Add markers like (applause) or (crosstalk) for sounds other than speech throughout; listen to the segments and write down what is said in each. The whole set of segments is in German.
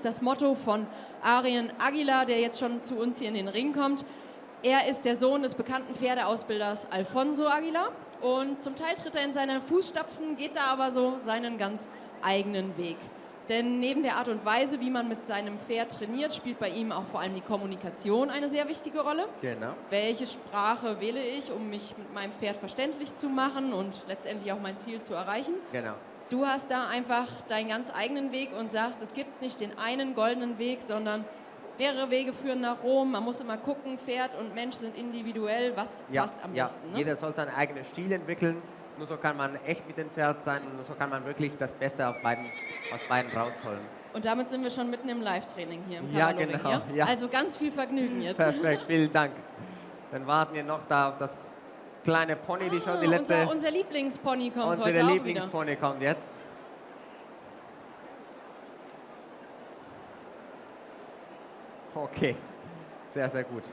ist das Motto von Arien Aguilar, der jetzt schon zu uns hier in den Ring kommt. Er ist der Sohn des bekannten Pferdeausbilders Alfonso Aguilar und zum Teil tritt er in seine Fußstapfen, geht da aber so seinen ganz eigenen Weg. Denn neben der Art und Weise, wie man mit seinem Pferd trainiert, spielt bei ihm auch vor allem die Kommunikation eine sehr wichtige Rolle. Genau. Welche Sprache wähle ich, um mich mit meinem Pferd verständlich zu machen und letztendlich auch mein Ziel zu erreichen? Genau. Du hast da einfach deinen ganz eigenen Weg und sagst, es gibt nicht den einen goldenen Weg, sondern mehrere Wege führen nach Rom. Man muss immer gucken, Pferd und Mensch sind individuell, was Ja, passt am ja. besten. Ne? Jeder soll seinen eigenen Stil entwickeln. Nur so kann man echt mit dem Pferd sein und nur so kann man wirklich das Beste auf beiden, aus beiden rausholen. Und damit sind wir schon mitten im Live-Training hier im Ja, Cavallo-Ring, genau, ja. Also ganz viel Vergnügen jetzt. Perfekt, vielen Dank. (laughs) Dann warten wir noch da auf das kleine Pony, die schon die Ah, letzte... unser, unser Lieblingspony kommt Unsere heute auch wieder. Lieblingspony kommt jetzt. Okay, sehr, sehr gut.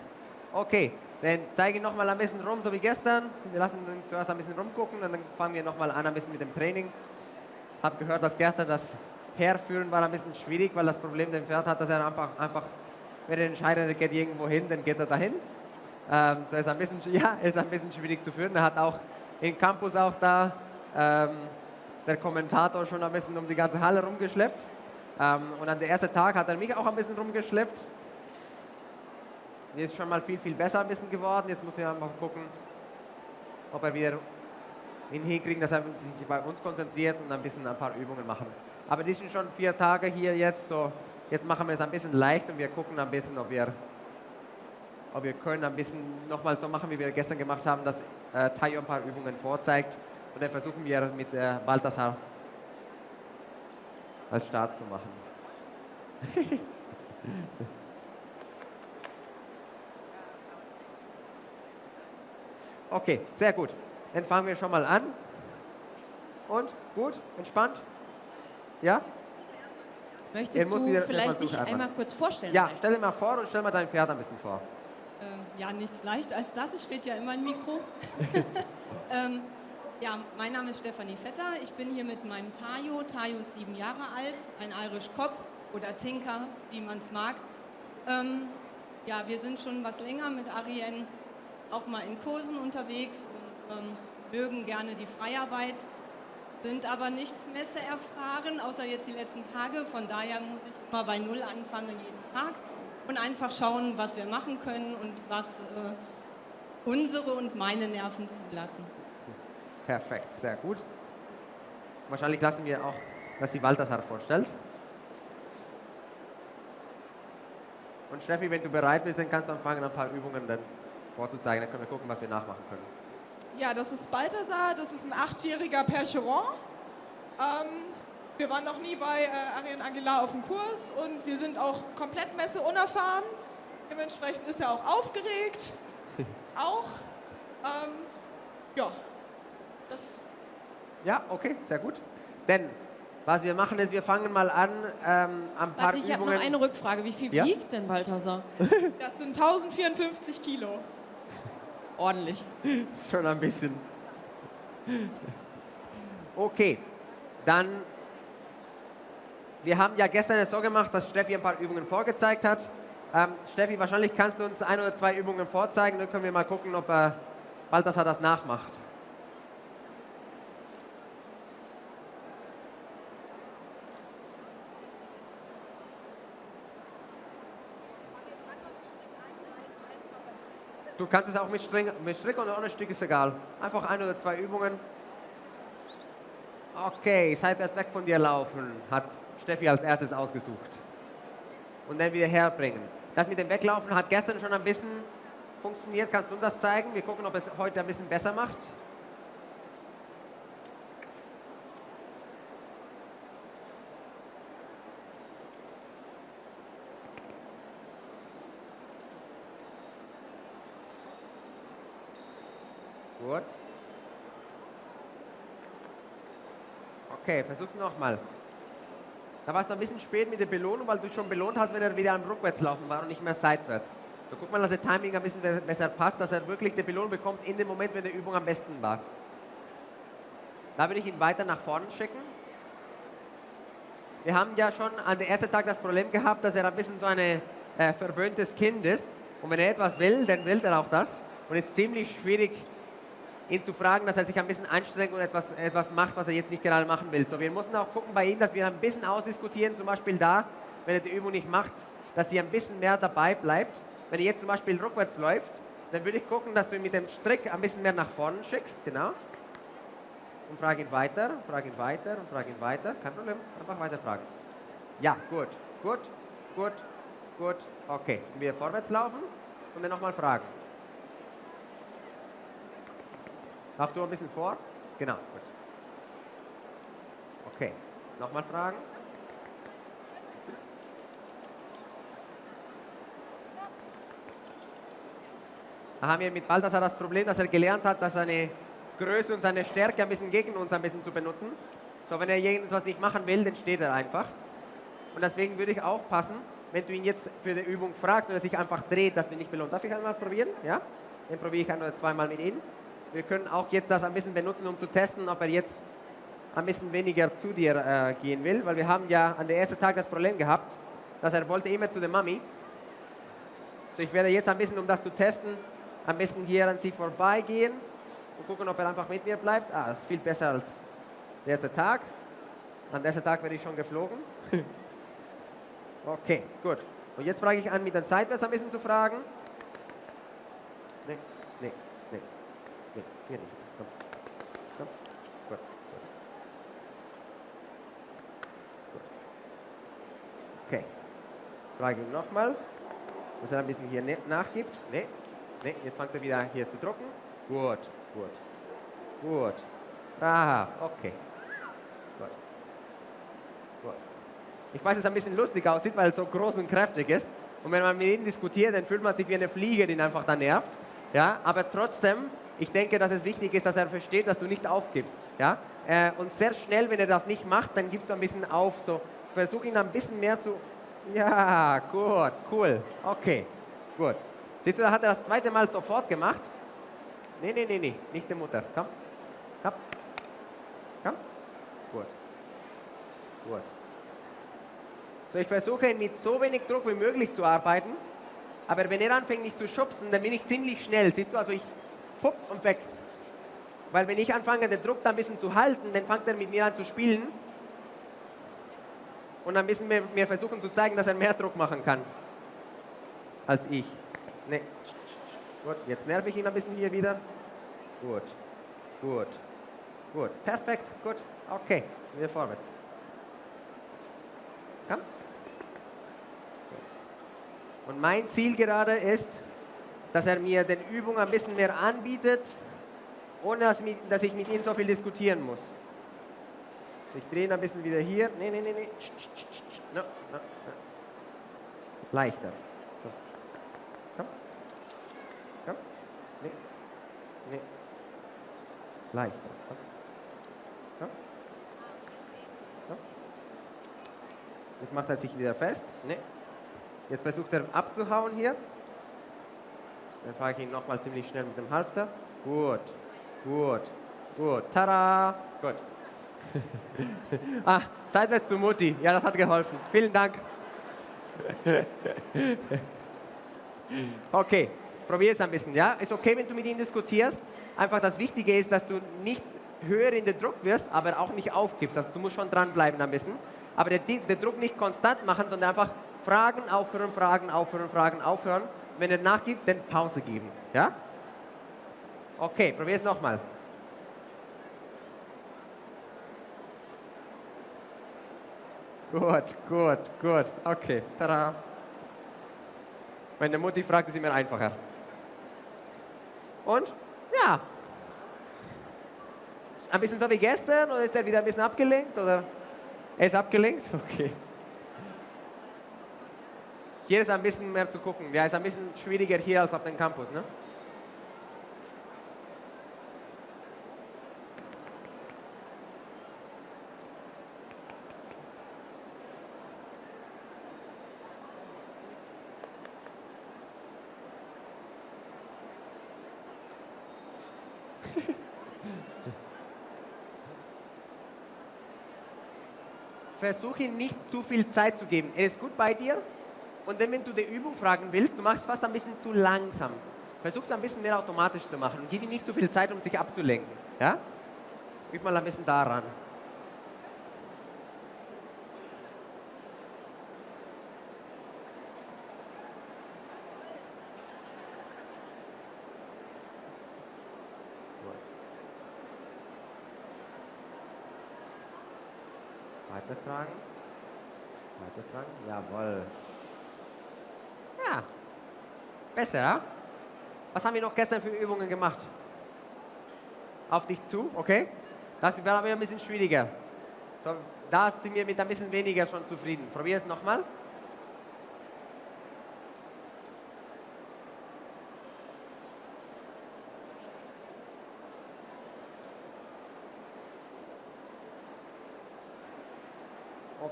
Okay, dann zeige ich noch mal ein bisschen rum, so wie gestern. Wir lassen ihn zuerst ein bisschen rumgucken und dann fangen wir noch mal an ein bisschen mit dem Training. Habe gehört, dass gestern das Herführen war ein bisschen schwierig, weil das Problem dem Pferd hat, dass er einfach, einfach wenn er entscheidet, er geht irgendwo hin, dann geht er dahin. Ähm, so ist ein bisschen, (laughs) ja, ist ein bisschen schwierig zu führen. Er hat auch im Campus auch da ähm, der Kommentator schon ein bisschen um die ganze Halle rumgeschleppt. Ähm, und an der ersten Tag hat er mich auch ein bisschen rumgeschleppt. Mir ist schon mal viel, viel besser ein bisschen geworden. Jetzt muss ich einfach gucken, ob er wieder ihn hinkriegen, dass er sich bei uns konzentriert und ein bisschen ein paar Übungen machen. Aber die sind schon vier Tage hier jetzt, so jetzt machen wir es ein bisschen leicht und wir gucken ein bisschen, ob wir, ob wir können ein bisschen nochmal so machen, wie wir gestern gemacht haben, dass äh, Tayo ein paar Übungen vorzeigt und dann versuchen wir mit äh, Balthasar als Start zu machen. (laughs) Okay, sehr gut. Dann fangen wir schon mal an. Und gut, entspannt? Ja? Möchtest du vielleicht dich einmal kurz vorstellen? Ja, stell dir mal vor und stell mal dein Pferd ein bisschen vor. Ja, nichts leicht als das. Ich rede ja immer im Mikro. (laughs) ähm, ja, mein Name ist Stefanie Vetter. Ich bin hier mit meinem Tayo. Tayo ist sieben Jahre alt, ein Irish Cop oder Tinker, wie man es mag. Ähm, ja, wir sind schon was länger mit Ariane auch mal in Kursen unterwegs und ähm, mögen gerne die Freiarbeit, sind aber nicht messeerfahren, außer jetzt die letzten Tage. Von daher muss ich immer bei Null anfangen jeden Tag und einfach schauen, was wir machen können und was äh, unsere und meine Nerven zulassen. Perfekt, sehr gut. Wahrscheinlich lassen wir auch, dass sie Balthasar vorstellt. Und Steffi, wenn du bereit bist, dann kannst du anfangen, ein paar Übungen dann vorzuzeigen. Dann können wir gucken, was wir nachmachen können. Ja, das ist Balthasar, das ist ein achtjähriger Percheron. Ähm, wir waren noch nie bei äh, Ariane Aguilar auf dem Kurs und wir sind auch komplett Messe unerfahren. Dementsprechend ist er auch aufgeregt. (laughs) auch. Ähm, ja, das Ja, okay, sehr gut. Denn was wir machen ist, wir fangen mal an, ähm, ein paar Warte, ich habe noch eine Rückfrage. Wie viel Ja? wiegt denn Balthasar? (laughs) Das sind 1054 Kilo. (laughs) Ordentlich. ist schon ein bisschen. Okay, dann. Wir haben ja gestern es so gemacht, dass Steffi ein paar Übungen vorgezeigt hat. Ähm, Steffi, wahrscheinlich kannst du uns ein oder zwei Übungen vorzeigen, dann können wir mal gucken, ob er Balthasar das nachmacht. Du kannst es auch mit Strick, mit Strick oder ohne Strick, ist egal. Einfach ein oder zwei Übungen. Okay, seitwärts weg von dir laufen, hat Steffi als erstes ausgesucht. Und dann wieder herbringen. Das mit dem Weglaufen hat gestern schon ein bisschen funktioniert. Kannst du uns das zeigen? Wir gucken, ob es heute ein bisschen besser macht. Gut. Okay, versuch's nochmal. Da war es noch ein bisschen spät mit der Belohnung, weil du schon belohnt hast, wenn er wieder am Rückwärtslaufen war und nicht mehr seitwärts. So guck mal, dass der Timing ein bisschen be- besser passt, dass er wirklich die Belohnung bekommt in dem Moment, wenn die Übung am besten war. Da würde ich ihn weiter nach vorne schicken. wir haben ja schon an dem ersten Tag das Problem gehabt, dass er ein bisschen so ein äh, verwöhntes Kind ist. Und wenn er etwas will, dann will er auch das. Und es ist ziemlich schwierig, ihn zu fragen, dass er sich ein bisschen anstrengt und etwas, etwas macht, was er jetzt nicht gerade machen will. So, wir müssen auch gucken bei ihm, dass wir ein bisschen ausdiskutieren, zum Beispiel da, wenn er die Übung nicht macht, dass sie ein bisschen mehr dabei bleibt. Wenn er jetzt zum Beispiel rückwärts läuft, dann würde ich gucken, dass du ihn mit dem Strick ein bisschen mehr nach vorne schickst, genau. Und frage ihn weiter, frage ihn weiter und frage ihn weiter. Kein Problem, einfach weiter fragen. Ja, gut, gut, gut, gut. Okay, wir vorwärts laufen und dann nochmal fragen. Lauf du ein bisschen vor? Genau, gut. Okay, nochmal fragen. Da haben wir mit Balthasar das Problem, dass er gelernt hat, dass seine Größe und seine Stärke ein bisschen gegen uns ein bisschen zu benutzen. So, wenn er irgendwas nicht machen will, dann steht er einfach. Und deswegen würde ich aufpassen, wenn du ihn jetzt für die Übung fragst und er sich einfach dreht, dass du ihn nicht belohnt. Darf ich einmal probieren? Ja? Dann probiere ich ein oder zweimal mit ihm. Wir können auch jetzt das ein bisschen benutzen, um zu testen, ob er jetzt ein bisschen weniger zu dir äh, gehen will, weil wir haben ja an der ersten Tag das Problem gehabt, dass er wollte immer zu der Mami. So, ich werde jetzt ein bisschen, um das zu testen, ein bisschen hier an sie vorbeigehen und gucken, ob er einfach mit mir bleibt. Ah, das ist viel besser als der erste Tag. An der ersten Tag werde ich schon geflogen. (laughs) okay, gut. Und jetzt frage ich an, mit den Seitwärts ein bisschen zu fragen. Nee, nee, nee, nee, hier nicht. Komm. Komm. Gut, gut. Okay. Jetzt frage ich ihn nochmal, dass er ein bisschen hier nachgibt. Nee, Nee, jetzt fängt er wieder hier zu drucken. Gut, gut, gut. Brav, okay. Gut. Gut. Ich weiß, es ein bisschen lustig aussieht, weil es so groß und kräftig ist. Und wenn man mit ihm diskutiert, dann fühlt man sich wie eine Fliege, die ihn einfach da nervt. Ja, aber trotzdem, ich denke, dass es wichtig ist, dass er versteht, dass du nicht aufgibst. Ja? Äh, und sehr schnell, wenn er das nicht macht, dann gibst du ein bisschen auf. So, versuch ihn ein bisschen mehr zu... Ja, gut, cool. Okay, gut. Siehst du, da hat er das zweite Mal sofort gemacht. Nee, nee, nee, nee, nicht die Mutter. Komm, komm, komm. Gut, gut. So, ich versuche mit so wenig Druck wie möglich zu arbeiten. Aber wenn er anfängt, mich zu schubsen, dann bin ich ziemlich schnell. Siehst du, also ich pupp und weg. Weil wenn ich anfange, den Druck da ein bisschen zu halten, dann fängt er mit mir an zu spielen. Und ein bisschen mehr, mehr versuchen zu zeigen, dass er mehr Druck machen kann als ich. Nee. Gut, jetzt nerv ich ihn ein bisschen hier wieder. Gut, gut, gut. Perfekt, gut. Okay, wieder vorwärts. Komm. Und mein Ziel gerade ist, dass er mir den Übung ein bisschen mehr anbietet, ohne dass, ich mit ihm so viel diskutieren muss. Ich drehe ihn ein bisschen wieder hier. Nee, nee, nee, nee. No, no, no. Leichter. Nee. Leichter. Ja? Ja? Jetzt macht er sich wieder fest. Nee. Jetzt versucht er abzuhauen hier. Dann fahre ich ihn nochmal ziemlich schnell mit dem Halfter. Gut, gut, gut. Tada! Gut. (laughs) ah, seitwärts zu Mutti. Ja, das hat geholfen. Vielen Dank. (laughs) okay. Probier es ein bisschen, ja? Ist okay, wenn du mit ihm diskutierst. Einfach das Wichtige ist, dass du nicht höher in den Druck wirst, aber auch nicht aufgibst. Also du musst schon dranbleiben ein bisschen. Aber den, den Druck nicht konstant machen, sondern einfach fragen, aufhören, fragen, aufhören, fragen, aufhören. Wenn er nachgibt, dann Pause geben, ja? Okay, es nochmal. Gut, gut, gut. Okay, tada. Meine Mutti fragt, ist immer einfacher. Und ja, ein bisschen so wie gestern oder ist er wieder ein bisschen abgelenkt? Oder er ist abgelenkt? (laughs) Okay. Hier ist ein bisschen mehr zu gucken. Ja, ist ein bisschen schwieriger hier als auf dem Campus. Ne? Versuche nicht zu viel Zeit zu geben. Ist gut bei dir, und dann, wenn du die Übung fragen willst, du machst fast ein bisschen zu langsam. Versuch es ein bisschen mehr automatisch zu machen. Gib ihm nicht zu viel Zeit, um sich abzulenken. Ja? Üb mal ein bisschen daran. Weitere Fragen? Weitere Fragen? Jawohl. Besser, ja? Was haben wir noch gestern für Übungen gemacht? Auf dich zu, okay? Das war aber ein bisschen schwieriger. So, da sind wir mit ein bisschen weniger schon zufrieden. Probier es nochmal.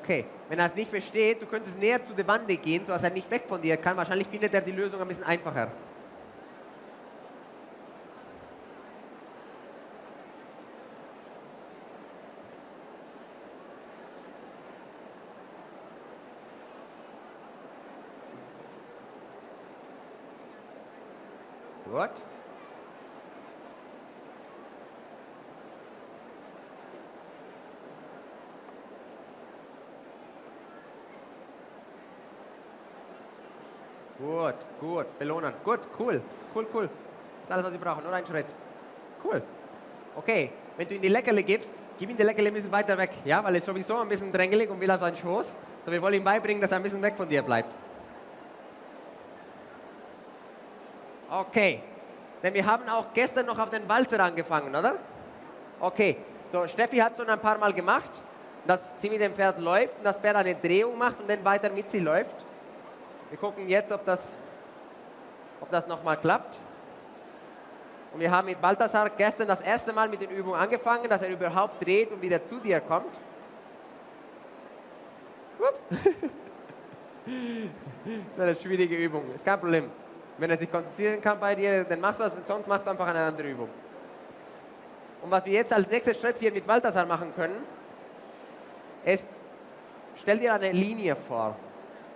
Okay, wenn er es nicht versteht, du könntest näher zu der Wand gehen, sodass er nicht weg von dir kann. Wahrscheinlich findet er die Lösung ein bisschen einfacher. Gut. Gut, gut, belohnen. Gut, cool, cool, cool. Das ist alles, was Sie brauchen, nur ein Schritt. Cool. Okay, wenn du ihm die Leckerle gibst, gib ihm die Leckerle ein bisschen weiter weg, ja, weil er ist sowieso ein bisschen drängelig und will auf deinen Schoß. So, wir wollen ihm beibringen, dass er ein bisschen weg von dir bleibt. Okay, denn wir haben auch gestern noch auf den Walzer angefangen, oder? Okay, so Steffi hat es schon ein paar Mal gemacht, dass sie mit dem Pferd läuft und das Pferd eine Drehung macht und dann weiter mit sie läuft. Wir gucken jetzt, ob das, ob das nochmal klappt. Und wir haben mit Balthasar gestern das erste Mal mit den Übungen angefangen, dass er überhaupt dreht und wieder zu dir kommt. Ups. (laughs) das ist eine schwierige Übung, ist kein Problem. Wenn er sich konzentrieren kann bei dir, dann machst du das, sonst machst du einfach eine andere Übung. Und was wir jetzt als nächsten Schritt hier mit Balthasar machen können, ist, stell dir eine Linie vor.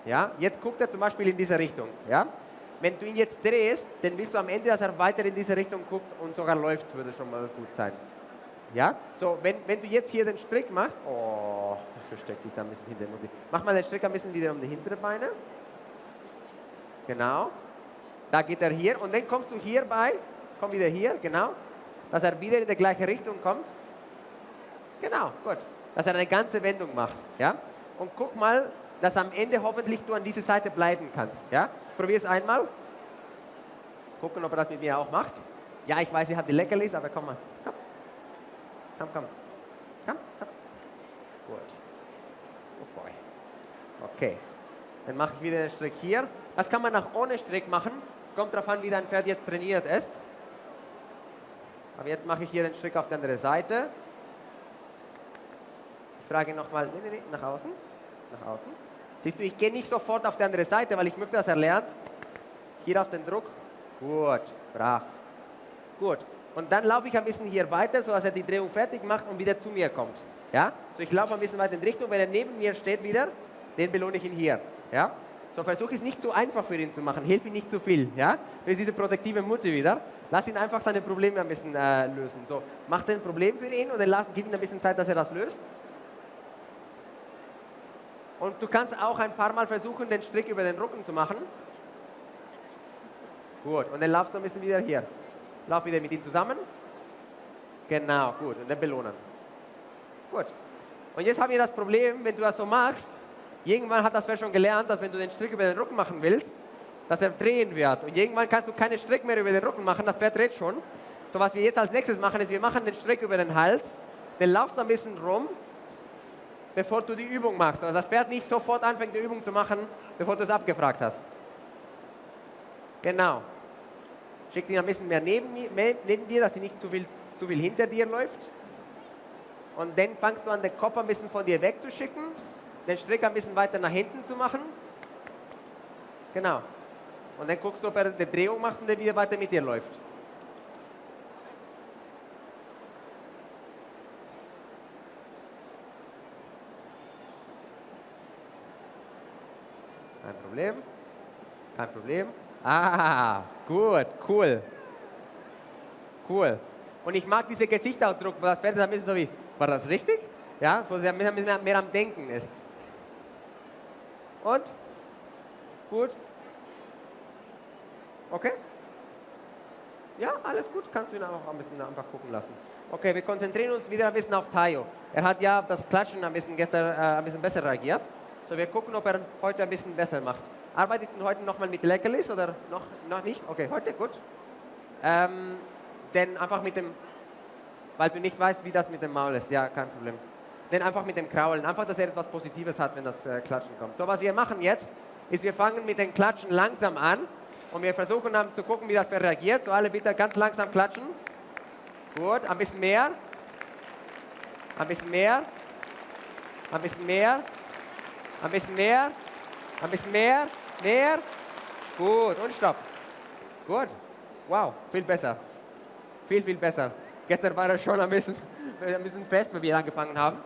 Ja? Jetzt guckt er zum Beispiel in diese Richtung. Ja? Wenn du ihn jetzt drehst, dann willst du am Ende, dass er weiter in diese Richtung guckt und sogar läuft, würde schon mal gut sein. Ja? So, wenn, wenn du jetzt hier den Strick machst, oh, (laughs) versteck dich da ein bisschen hinter dem Motiv. Mach mal den Strick ein bisschen wieder um die hinteren Beine. Genau. Da geht er hier und dann kommst du hierbei, komm wieder hier, genau, dass er wieder in die gleiche Richtung kommt. Genau, gut. Dass er eine ganze Wendung macht. Ja? Und guck mal, dass am Ende hoffentlich du an dieser Seite bleiben kannst. Ja? Ich probiere es einmal. Gucken, ob er das mit mir auch macht. Ja, ich weiß, ihr habt die Leckerlis, aber komm mal. Komm, komm, komm. Komm, komm. Gut. Oh boy. Okay. Dann mache ich wieder den Strick hier. Das kann man auch ohne Strick machen. Es kommt darauf an, wie dein Pferd jetzt trainiert ist. Aber jetzt mache ich hier den Strick auf die andere Seite. Ich frage nochmal, nee, nee, nee, nach außen. Nach außen. Siehst du, ich gehe nicht sofort auf die andere Seite, weil ich möchte, dass er lernt. Hier auf den Druck. Gut, brav. Gut. Und dann laufe ich ein bisschen hier weiter, sodass er die Drehung fertig macht und wieder zu mir kommt. Ja? So, ich laufe ein bisschen weiter in Richtung. Wenn er neben mir steht wieder, den belohne ich ihn hier. Ja? So, versuche es nicht zu einfach für ihn zu machen. Hilf ihm nicht zu viel. Ja? Das ist diese protektive Mutter wieder. Lass ihn einfach seine Probleme ein bisschen äh, lösen. So, mach ein Problem für ihn und dann lass, gib ihm ein bisschen Zeit, dass er das löst. Und du kannst auch ein paar Mal versuchen, den Strick über den Rücken zu machen. Gut, und dann laufst du ein bisschen wieder hier. Lauf wieder mit ihm zusammen. Genau, gut, und dann belohnen. Gut. Und jetzt haben wir das Problem, wenn du das so machst, irgendwann hat das Pferd schon gelernt, dass wenn du den Strick über den Rücken machen willst, dass er drehen wird. Und irgendwann kannst du keine Strick mehr über den Rücken machen, das Pferd dreht schon. So was wir jetzt als nächstes machen, ist, wir machen den Strick über den Hals, dann laufst du ein bisschen rum bevor du die Übung machst. Also das Pferd nicht sofort anfängt, die Übung zu machen, bevor du es abgefragt hast. Genau. Schick ihn ein bisschen mehr neben, neben dir, dass sie nicht zu viel, zu viel hinter dir läuft. Und dann fangst du an, den Kopf ein bisschen von dir wegzuschicken, den Strick ein bisschen weiter nach hinten zu machen. Genau. Und dann guckst du, ob er eine Drehung macht und dann wieder weiter mit dir läuft. Kein Problem. Kein Problem. Ah, gut, cool. Cool. Und ich mag diese Gesichtsausdruck, wo das ist ein bisschen so wie, war das richtig? Ja, wo sie ein bisschen mehr, mehr am Denken ist. Und? Gut? Okay? Ja, alles gut, kannst du ihn auch ein bisschen einfach gucken lassen. Okay, wir konzentrieren uns wieder ein bisschen auf Tayo. Er hat ja auf das Klatschen ein bisschen gestern äh, ein bisschen besser reagiert. So, wir gucken, ob er heute ein bisschen besser macht. Arbeitest du heute nochmal mit Leckerlis oder noch, noch nicht? Okay, heute, gut. Ähm, denn einfach mit dem, weil du nicht weißt, wie das mit dem Maul ist. Ja, kein Problem. Denn einfach mit dem Kraulen. Einfach, dass er etwas Positives hat, wenn das äh, Klatschen kommt. So, was wir machen jetzt, ist, wir fangen mit dem Klatschen langsam an und wir versuchen dann zu gucken, wie das reagiert. So, alle bitte ganz langsam klatschen. Gut, ein bisschen mehr. Ein bisschen mehr. Ein bisschen mehr. Ein bisschen mehr. Ein bisschen mehr. Mehr. Gut, und stopp. Gut. Wow, viel besser. Viel, viel besser. Gestern war er schon ein bisschen, ein bisschen fest, wenn wir angefangen haben.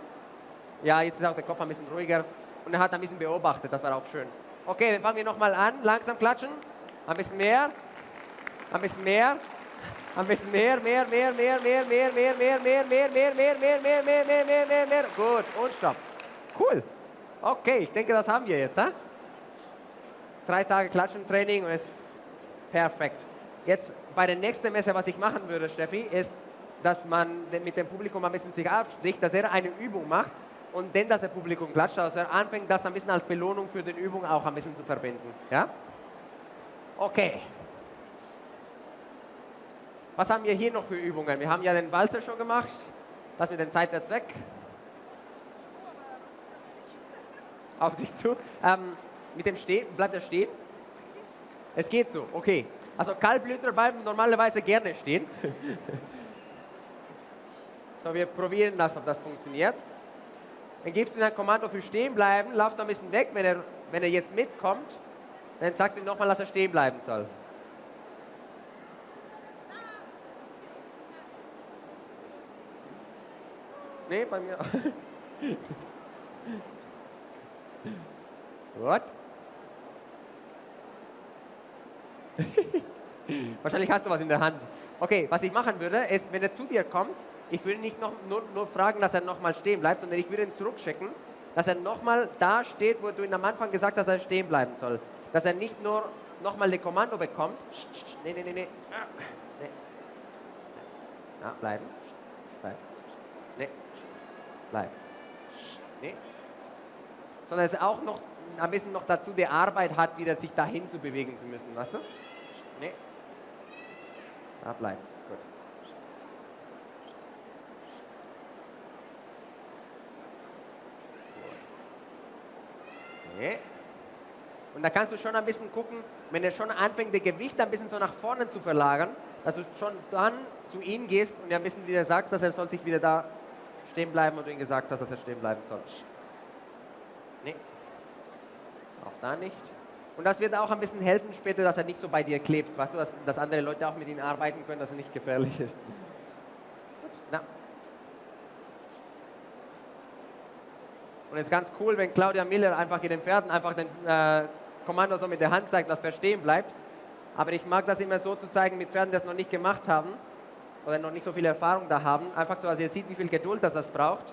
Ja, jetzt ist auch der Kopf ein bisschen ruhiger. Und er hat ein bisschen beobachtet, das war auch schön. Okay, dann fangen wir nochmal an. Langsam klatschen. Ein bisschen mehr. Ein bisschen mehr. Ein bisschen mehr, mehr, mehr, mehr, mehr, mehr, mehr, mehr, mehr, mehr, mehr, mehr, mehr, mehr, mehr, mehr, mehr, mehr, mehr. Gut, und stopp. Cool. Okay, ich denke, das haben wir jetzt. Hein? Drei Tage Klatschen-Training und ist perfekt. Jetzt bei der nächsten Messe, was ich machen würde, Steffi, ist, dass man mit dem Publikum ein bisschen sich abspricht, dass er eine Übung macht und dann, dass der Publikum klatscht, dass er anfängt, das ein bisschen als Belohnung für die Übung auch ein bisschen zu verbinden. Ja? Okay. Was haben wir hier noch für Übungen? Wir haben ja den Walzer schon gemacht. Das mit den Zeitwärts weg. Auf dich zu. Ähm, mit dem Stehen, bleibt er stehen? Es geht so, okay. Also Kaltblüter bleiben normalerweise gerne stehen. (laughs) so, wir probieren das, ob das funktioniert. Dann gibst du ein Kommando für stehen bleiben, laufst ein bisschen weg, wenn er, wenn er jetzt mitkommt, dann sagst du ihm nochmal, dass er stehen bleiben soll. Nee, bei mir. (laughs) What? (laughs) Wahrscheinlich hast du was in der Hand. Okay, was ich machen würde, ist, wenn er zu dir kommt, ich würde nicht noch, nur, nur fragen, dass er nochmal stehen bleibt, sondern ich würde ihn zurückschicken, dass er nochmal da steht, wo du ihn am Anfang gesagt hast, dass er stehen bleiben soll. Dass er nicht nur nochmal ein Kommando bekommt. Nee, nee, nee, nee. nee. Ja, bleiben. Bleiben. Nee. Bleiben. Nee. Sondern er auch noch ein bisschen noch dazu die Arbeit hat, wieder sich dahin zu bewegen zu müssen, weißt du? Nee. Da bleiben. Gut. Nee. Und da kannst du schon ein bisschen gucken, wenn er schon anfängt, das Gewicht ein bisschen so nach vorne zu verlagern, dass du schon dann zu ihm gehst und ein bisschen wieder sagst, dass er soll sich wieder da stehen bleiben und du ihm gesagt hast, dass er stehen bleiben soll. Nee. Auch da nicht. Und das wird auch ein bisschen helfen später, dass er nicht so bei dir klebt. Weißt du, dass, dass andere Leute auch mit ihm arbeiten können, dass er nicht gefährlich ist. Gut, na. Und es ist ganz cool, wenn Claudia Miller einfach in den Pferden einfach den äh, Kommando so mit der Hand zeigt, dass er stehen bleibt. Aber ich mag das immer so zu zeigen mit Pferden, die das noch nicht gemacht haben oder noch nicht so viel Erfahrung da haben. Einfach so, dass ihr seht, wie viel Geduld das, das braucht,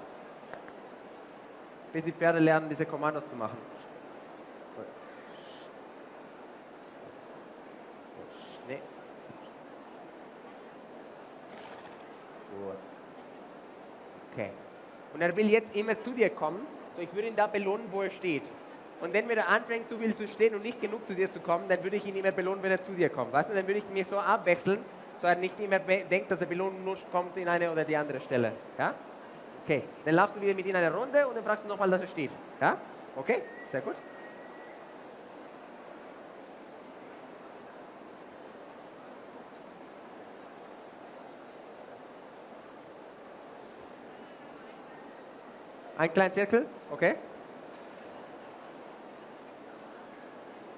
bis die Pferde lernen, diese Kommandos zu machen. Gut. Okay. Und er will jetzt immer zu dir kommen. So, ich würde ihn da belohnen, wo er steht. Und wenn er anfängt, zu viel zu stehen und nicht genug zu dir zu kommen, dann würde ich ihn immer belohnen, wenn er zu dir kommt. Weißt du, dann würde ich mich so abwechseln, so er nicht immer denkt, dass der Belohnung nur kommt in eine oder die andere Stelle. Ja? Okay, dann laufst du wieder mit ihm eine Runde und dann fragst du nochmal, dass er steht. Ja? Okay, sehr gut. Ein kleiner Zirkel, okay.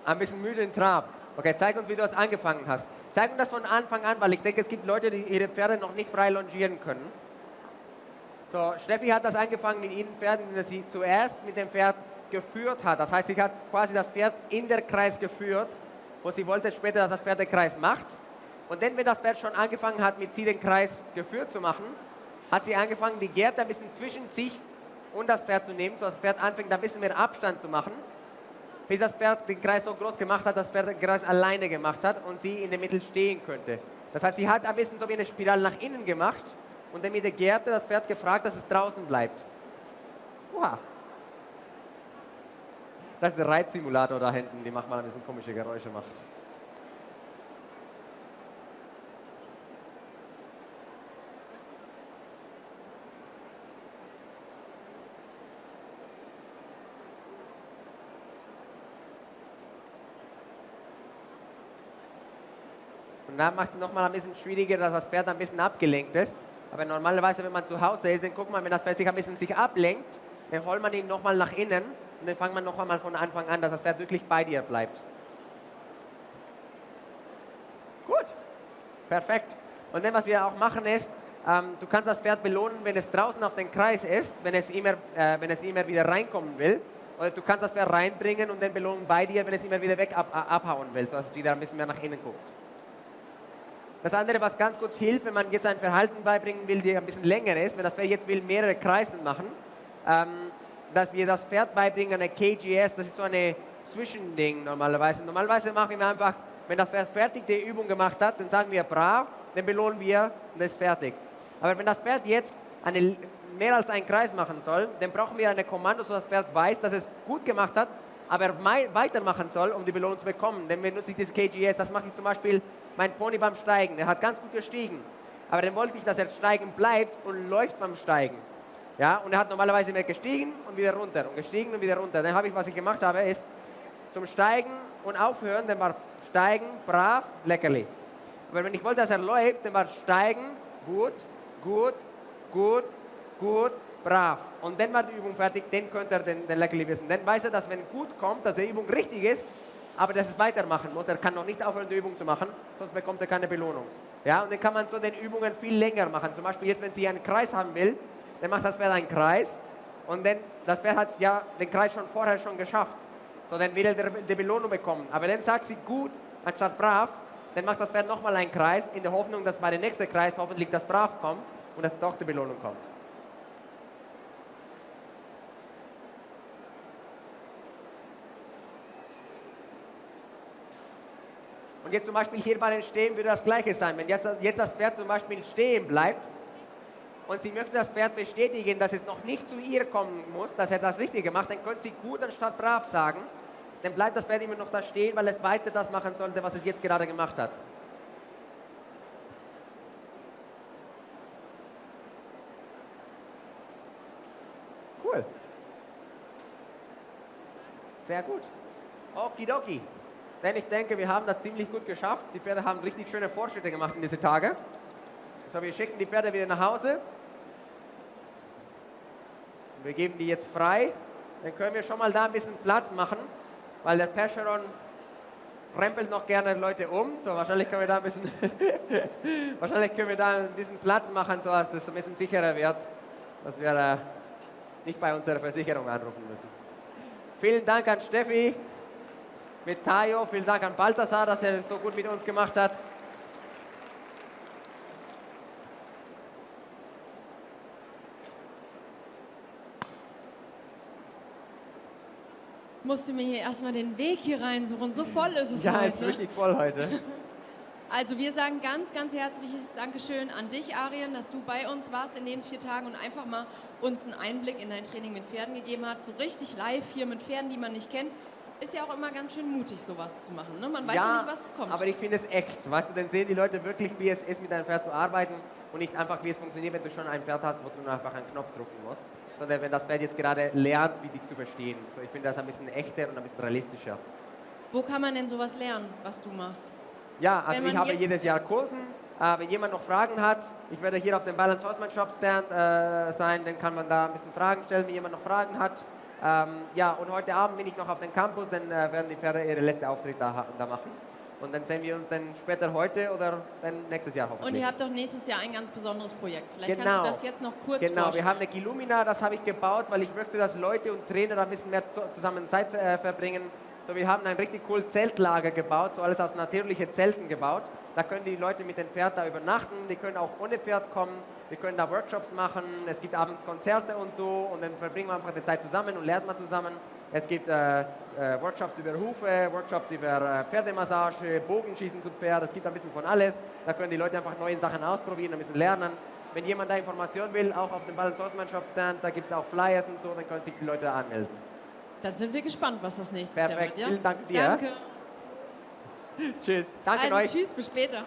Ein bisschen müde in Trab. Okay, zeig uns, wie du das angefangen hast. Zeig uns das von Anfang an, weil ich denke, es gibt Leute, die ihre Pferde noch nicht frei longieren können. So, Steffi hat das angefangen mit ihren Pferden, dass sie zuerst mit dem Pferd geführt hat. Das heißt, sie hat quasi das Pferd in der Kreis geführt, wo sie wollte später, dass das Pferd den Kreis macht. Und dann, wenn das Pferd schon angefangen hat, mit sie den Kreis geführt zu machen, hat sie angefangen, die Gerte ein bisschen zwischen sich und das Pferd zu nehmen, sodass das Pferd anfängt, ein bisschen mehr Abstand zu machen, bis das Pferd den Kreis so groß gemacht hat, dass das Pferd den Kreis alleine gemacht hat und sie in der Mitte stehen könnte. Das heißt, sie hat ein bisschen so wie eine Spirale nach innen gemacht und der Gerte das Pferd gefragt, dass es draußen bleibt. Wow. Das ist der Reitsimulator da hinten, die macht mal ein bisschen komische Geräusche macht. Und dann machst du nochmal ein bisschen schwieriger, dass das Pferd ein bisschen abgelenkt ist. Aber normalerweise, wenn man zu Hause ist, dann guckt man, wenn das Pferd sich ein bisschen sich ablenkt, dann holt man ihn nochmal nach innen und dann fangt man noch einmal von Anfang an, dass das Pferd wirklich bei dir bleibt. Gut, perfekt. Und dann, was wir auch machen, ist, ähm, du kannst das Pferd belohnen, wenn es draußen auf den Kreis ist, wenn es immer, äh, wenn es immer wieder reinkommen will. Oder du kannst das Pferd reinbringen und dann belohnen bei dir, wenn es immer wieder weg ab, abhauen will, sodass es wieder ein bisschen mehr nach innen guckt. Das andere, was ganz gut hilft, wenn man jetzt ein Verhalten beibringen will, die ein bisschen länger ist, wenn das Pferd jetzt will mehrere Kreisen machen, ähm, dass wir das Pferd beibringen, eine KGS, das ist so eine Zwischending normalerweise. Normalerweise machen wir einfach, wenn das Pferd fertig die Übung gemacht hat, dann sagen wir brav, dann belohnen wir und das ist fertig. Aber wenn das Pferd jetzt eine, mehr als einen Kreis machen soll, dann brauchen wir eine Kommando, so dass das Pferd weiß, dass es gut gemacht hat, aber weitermachen soll, um die Belohnung zu bekommen. Dann benutze ich das KGS, das mache ich zum Beispiel mein Pony beim Steigen. Der hat ganz gut gestiegen. Aber dann wollte ich, dass er steigen bleibt und läuft beim Steigen. Ja, und er hat normalerweise mehr gestiegen und wieder runter und gestiegen und wieder runter. Dann habe ich, was ich gemacht habe, ist zum Steigen und aufhören, dann war Steigen, brav, leckerli. Aber wenn ich wollte, dass er läuft, dann war Steigen, gut, gut, gut, gut, brav. Und dann war die Übung fertig, dann könnte er den, den Leckerli wissen. Dann weiß er, dass wenn gut kommt, dass die Übung richtig ist, aber dass es weitermachen muss. Er kann noch nicht aufhören, die Übung zu machen, sonst bekommt er keine Belohnung. Ja, und dann kann man so den Übungen viel länger machen. Zum Beispiel jetzt, wenn sie einen Kreis haben will, dann macht das Pferd einen Kreis und dann, das Pferd hat ja den Kreis schon vorher schon geschafft. So, dann will er die Belohnung bekommen. Aber dann sagt sie gut, anstatt brav, dann macht das Pferd nochmal einen Kreis, in der Hoffnung, dass bei dem nächsten Kreis hoffentlich das brav kommt und dass doch die Belohnung kommt. Jetzt zum Beispiel hier bei den Stehen würde das Gleiche sein. Wenn jetzt, jetzt das Pferd zum Beispiel stehen bleibt und Sie möchten das Pferd bestätigen, dass es noch nicht zu ihr kommen muss, dass er das Richtige macht, dann können Sie gut anstatt brav sagen. Dann bleibt das Pferd immer noch da stehen, weil es weiter das machen sollte, was es jetzt gerade gemacht hat. Cool. Sehr gut. Okidoki. Denn ich denke, wir haben das ziemlich gut geschafft. Die Pferde haben richtig schöne Fortschritte gemacht in diese Tage. So, wir schicken die Pferde wieder nach Hause. Wir geben die jetzt frei. Dann können wir schon mal da ein bisschen Platz machen, weil der Percheron rempelt noch gerne Leute um. So, wahrscheinlich können wir da ein bisschen, (laughs) wahrscheinlich können wir da ein bisschen Platz machen, so dass das ein bisschen sicherer wird, dass wir äh, nicht bei unserer Versicherung anrufen müssen. Vielen Dank an Steffi mit Tayo. Vielen Dank an Balthasar, dass er so gut mit uns gemacht hat. musste mir hier erstmal den Weg hier reinsuchen. So voll ist es ja, heute. Ja, ist richtig voll heute. (laughs) Also wir sagen ganz, ganz herzliches Dankeschön an dich, Arien, dass du bei uns warst in den vier Tagen und einfach mal uns einen Einblick in dein Training mit Pferden gegeben hast. So richtig live hier mit Pferden, die man nicht kennt ist ja auch immer ganz schön mutig, sowas zu machen. Ne? Man weiß ja, ja nicht, was kommt. aber ich finde es echt. Weißt du, dann sehen die Leute wirklich, wie es ist, mit einem Pferd zu arbeiten und nicht einfach, wie es funktioniert, wenn du schon ein Pferd hast, wo du nur einfach einen Knopf drücken musst, sondern wenn das Pferd jetzt gerade lernt, wie dich zu verstehen. So, ich finde das ein bisschen echter und ein bisschen realistischer. Wo kann man denn sowas lernen, was du machst? Ja, also ich habe jedes Jahr Kursen. Äh, wenn jemand noch Fragen hat, ich werde hier auf dem Balance Horseman Shop Stand äh, sein, dann kann man da ein bisschen Fragen stellen, wenn jemand noch Fragen hat. Ähm, ja, und heute Abend bin ich noch auf dem Campus, dann äh, werden die Pferde ihre letzte Auftritt da, da machen. Und dann sehen wir uns dann später heute oder dann nächstes Jahr hoffentlich. Und ihr habt doch nächstes Jahr ein ganz besonderes Projekt. Vielleicht kannst Genau. du das jetzt noch kurz Genau, wir vorstellen. haben eine Gillumina, das habe ich gebaut, weil ich möchte, dass Leute und Trainer da ein bisschen mehr zu- zusammen Zeit äh, verbringen. So, wir haben ein richtig cool Zeltlager gebaut, so alles aus natürlichen Zelten gebaut. Da können die Leute mit dem Pferd da übernachten, die können auch ohne Pferd kommen, wir können da Workshops machen, es gibt abends Konzerte und so und dann verbringen wir einfach die Zeit zusammen und lernt man zusammen. Es gibt äh, äh, Workshops über Hufe, Workshops über äh, Pferdemassage, Bogenschießen zu Pferd, es gibt ein bisschen von alles. Da können die Leute einfach neue Sachen ausprobieren, ein bisschen lernen. Wenn jemand da Informationen will, auch auf dem Balance Horseman Shop Stand, da gibt es auch Flyers und so, dann können sich die Leute da anmelden. Dann sind wir gespannt, was das nächstes Jahr wird. Ja? vielen Dank dir. Danke. (laughs) Tschüss, danke also euch. tschüss, bis später.